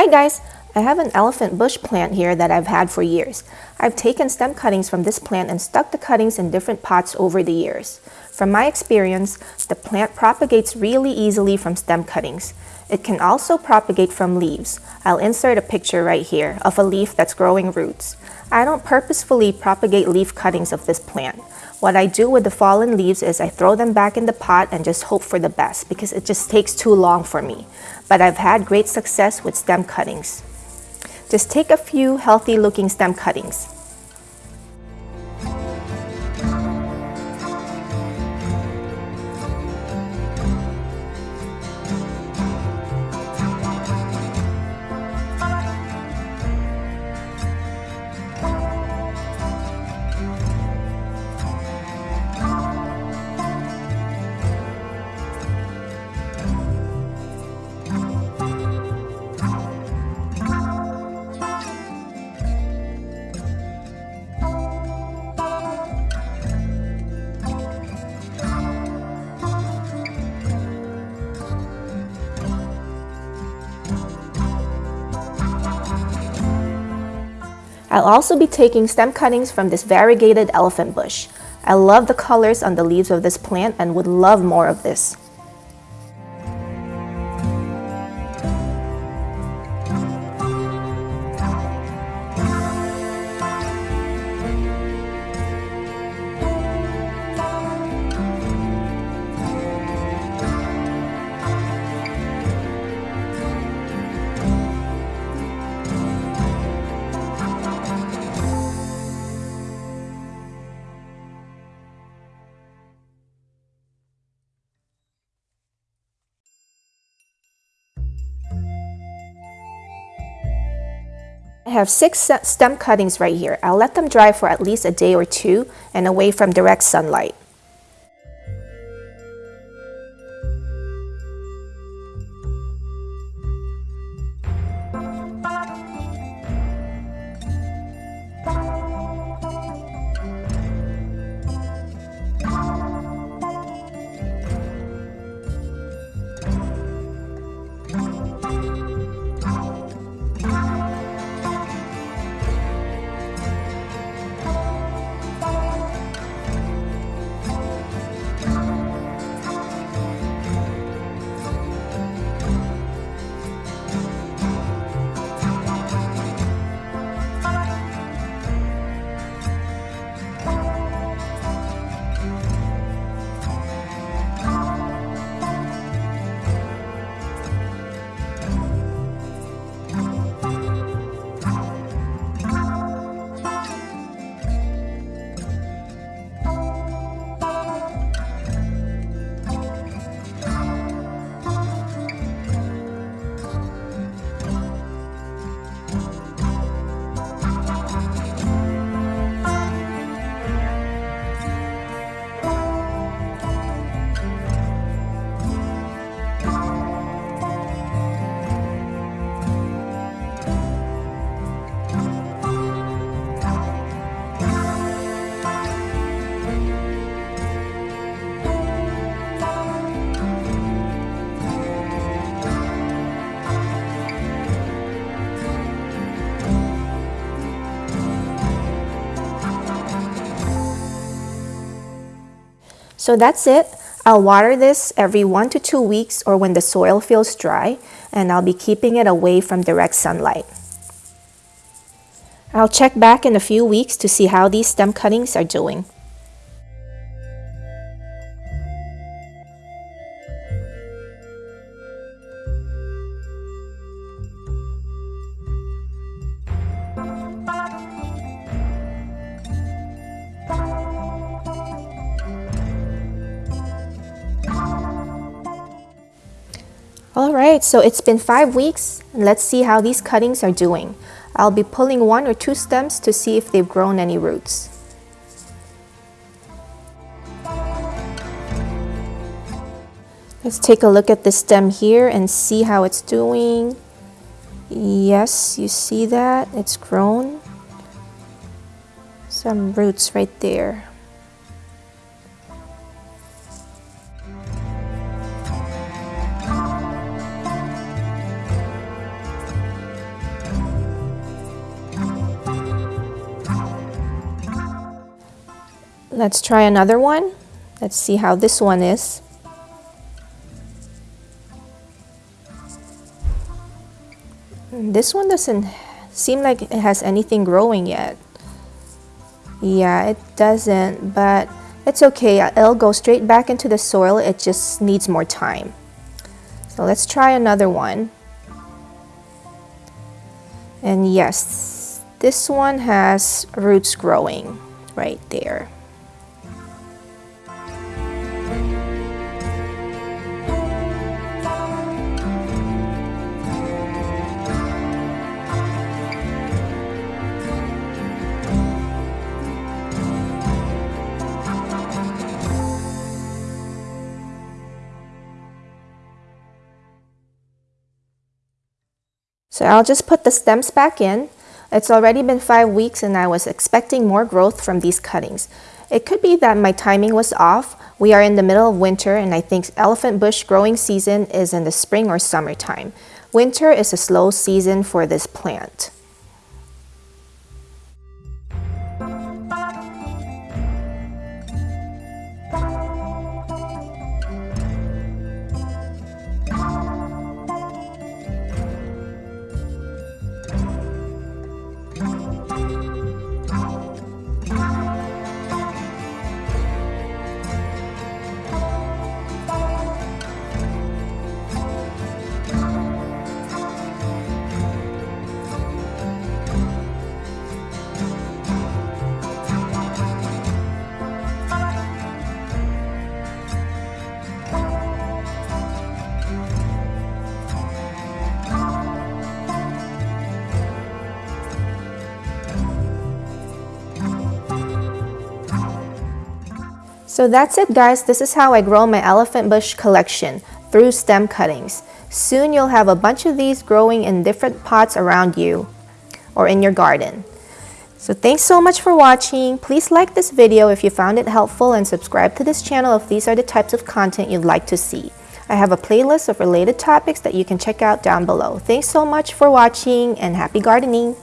Hi guys! I have an elephant bush plant here that I've had for years. I've taken stem cuttings from this plant and stuck the cuttings in different pots over the years. From my experience, the plant propagates really easily from stem cuttings. It can also propagate from leaves. I'll insert a picture right here of a leaf that's growing roots. I don't purposefully propagate leaf cuttings of this plant. What I do with the fallen leaves is I throw them back in the pot and just hope for the best because it just takes too long for me. But I've had great success with stem cuttings. Just take a few healthy looking stem cuttings. I'll also be taking stem cuttings from this variegated elephant bush. I love the colors on the leaves of this plant and would love more of this. I have six stem cuttings right here. I'll let them dry for at least a day or two and away from direct sunlight. So that's it. I'll water this every one to two weeks or when the soil feels dry, and I'll be keeping it away from direct sunlight. I'll check back in a few weeks to see how these stem cuttings are doing. Alright, so it's been 5 weeks let's see how these cuttings are doing. I'll be pulling one or two stems to see if they've grown any roots. Let's take a look at the stem here and see how it's doing. Yes, you see that? It's grown. Some roots right there. Let's try another one. Let's see how this one is. Hmm, this one doesn't seem like it has anything growing yet. Yeah, it doesn't, but it's okay. It'll go straight back into the soil. It just needs more time. So let's try another one. And yes, this one has roots growing right there. So I'll just put the stems back in. It's already been five weeks and I was expecting more growth from these cuttings. It could be that my timing was off. We are in the middle of winter and I think elephant bush growing season is in the spring or summertime. Winter is a slow season for this plant. So that's it guys, this is how I grow my elephant bush collection, through stem cuttings. Soon you'll have a bunch of these growing in different pots around you or in your garden. So thanks so much for watching. Please like this video if you found it helpful and subscribe to this channel if these are the types of content you'd like to see. I have a playlist of related topics that you can check out down below. Thanks so much for watching and happy gardening!